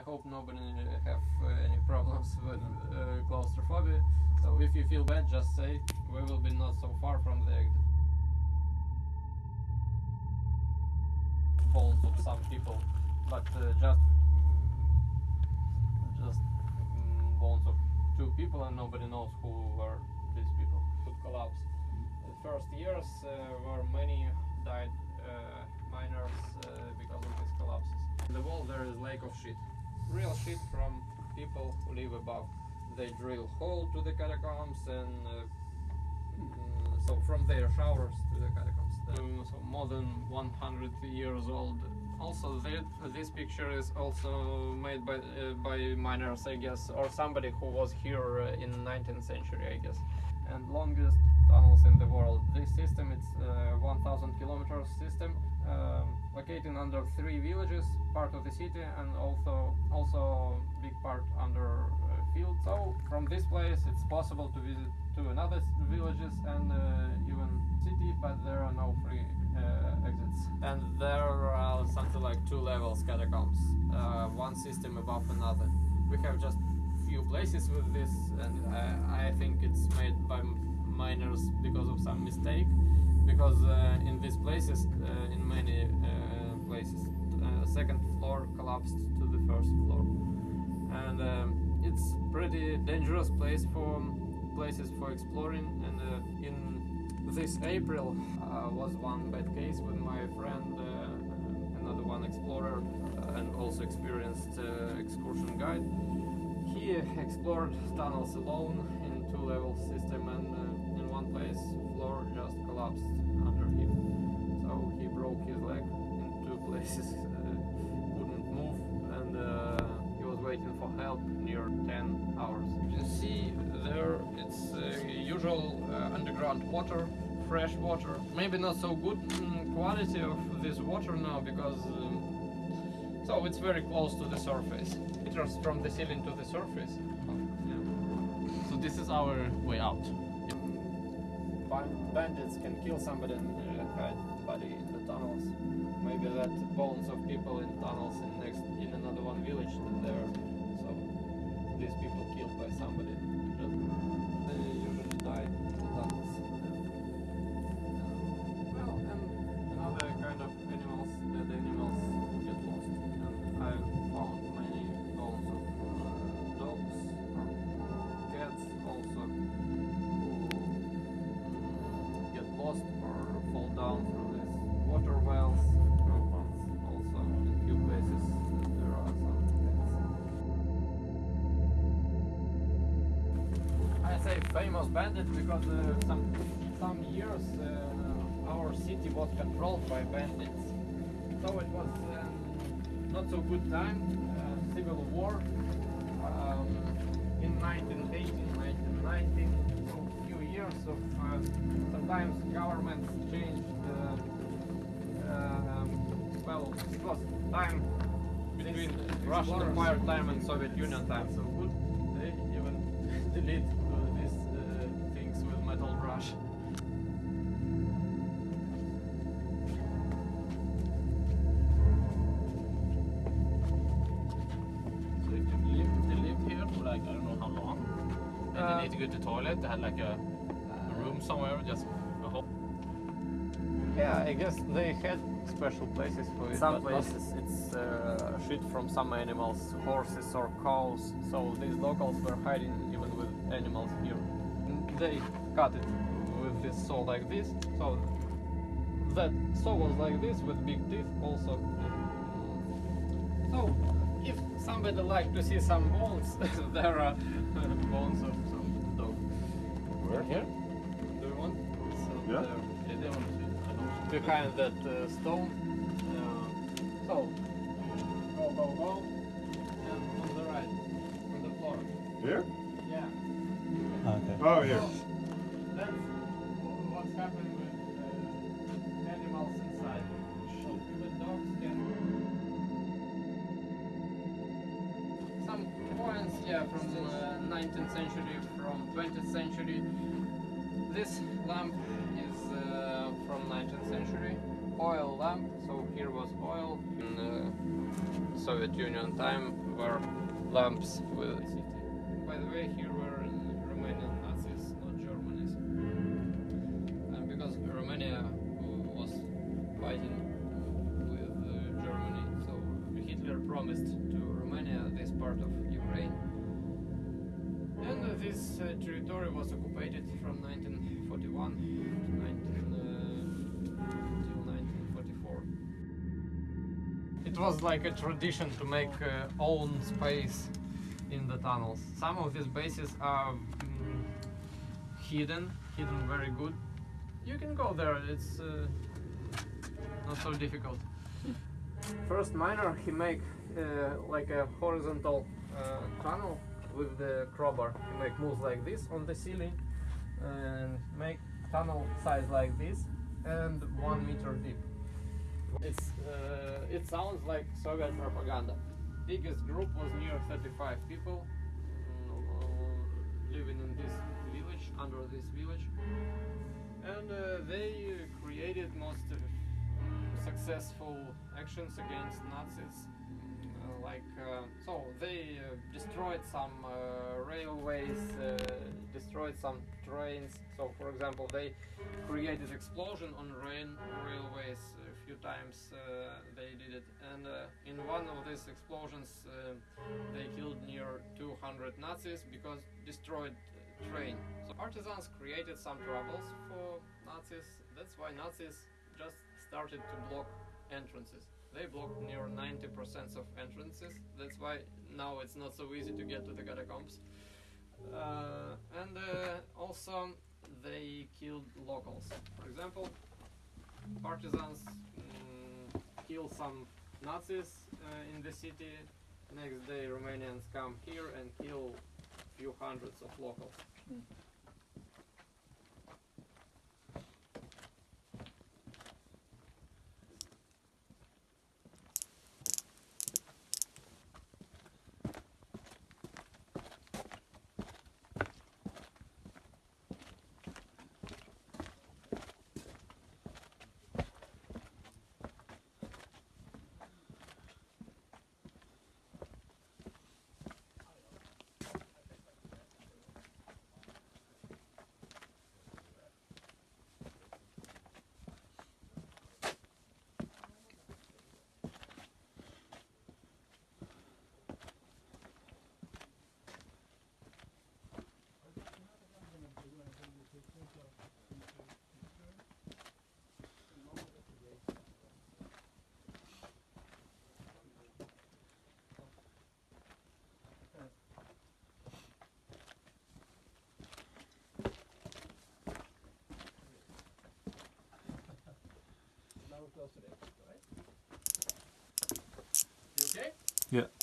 I hope nobody have any problems with uh, claustrophobia. So if you feel bad, just say we will be not so far from the exit. Bones of some people, but uh, just just mm, bones of two people, and nobody knows who were these people. Could collapse. The first years uh, were many died uh, miners uh, because of these collapses. In the wall there is lake of shit, real shit from people who live above. They drill hole to the catacombs and uh, mm, so from their showers to the catacombs. Um, so more than 100 years old. Also, thi- this picture is also made by uh, by miners, I guess, or somebody who was here uh, in 19th century, I guess. And longest tunnels in the world. This system it's uh, 1,000 kilometers system, um, located under three villages, part of the city, and also also big part under uh, field. So from this place, it's possible to visit to another villages and uh, even city, but there are no free uh, exits. And there are something like two levels catacombs, uh, one system above another. We have just few places with this, and it's made by miners because of some mistake. Because uh, in these places, uh, in many uh, places, uh, second floor collapsed to the first floor, and um, it's pretty dangerous place for places for exploring. And uh, in this April was one bad case with my friend, another one explorer, and also experienced excursion guide. He explored tunnels alone in two level system and uh, in one place floor just collapsed under him. So he broke his leg in two places, uh, couldn't move and uh, he was waiting for help near 10 hours. You can see there it's uh, usual underground water, fresh water. Maybe not so good mm, quality of this water now because um, so it's very close to the surface. Meters from the ceiling to the surface. Yeah. This is our way out. Ban- Bandits can kill somebody and hide body in the tunnels. Maybe that bones of people in tunnels in next in another one village there. So these people killed by somebody. Just they usually die famous bandit because uh, some some years uh, our city was controlled by bandits. So it was um, not so good time, uh, civil war. Um, in 1918, 1919, so few years of uh, sometimes governments changed. Uh, um, well, it was time between Russian Empire time and Soviet Union time. So good, they even delete metal brush. So if they live, they live here for like I don't know how long, and Uh, they need to go to the toilet, they had like a, a room somewhere, just a hole. Yeah, I guess they had special places for it. Some places it's uh, shit from some animals, horses or cows. So these locals were hiding even with animals here. They cut it with this saw like this. So that saw was like this with big teeth also. So if somebody like to see some bones, there are bones of some dog. Where? Here? Do you want? So Yeah. there. Yeah, they want don't. behind that uh, stone. Uh, so, go, go, go, and on the right, on the floor. Here? Yeah. Okay. Oh, here. So, yeah, from uh, 19th century, from 20th century. This lamp is uh, from 19th century. oil lamp. So here was oil in uh, Soviet Union time were lamps with city. By the way, here were Romanian Nazis, not Germans. And because Romania was fighting with uh, Germany, so Hitler promised to Romania this part of this uh, territory was occupied from 1941 to 19, uh, till 1944. It was like a tradition to make uh, own space in the tunnels. Some of these bases are mm, hidden, hidden very good. You can go there. It's uh, not so difficult. First miner, he make uh, like a horizontal uh, tunnel with the crowbar. He make moves like this on the ceiling and make tunnel size like this and one meter deep. It's uh, it sounds like Soviet propaganda. Biggest group was near 35 people mm, living in this village, under this village, and uh, they created most successful actions against Nazis. Uh, like uh, so, they uh, destroyed some railways, destroyed some trains. So, for example, they created explosion on rain railways a few times. They did it, and in one of these explosions, they killed near 200 Nazis because destroyed train. So partisans created some troubles for Nazis. That's why Nazis just started to block entrances. They blocked near 90% of entrances. That's why now it's not so easy to get to the catacombs. Uh, and uh, also they killed locals. For example, partisans mm, kill some Nazis uh, in the city. Next day, Romanians come here and kill few hundreds of locals. Now close to right? You okay? Yeah.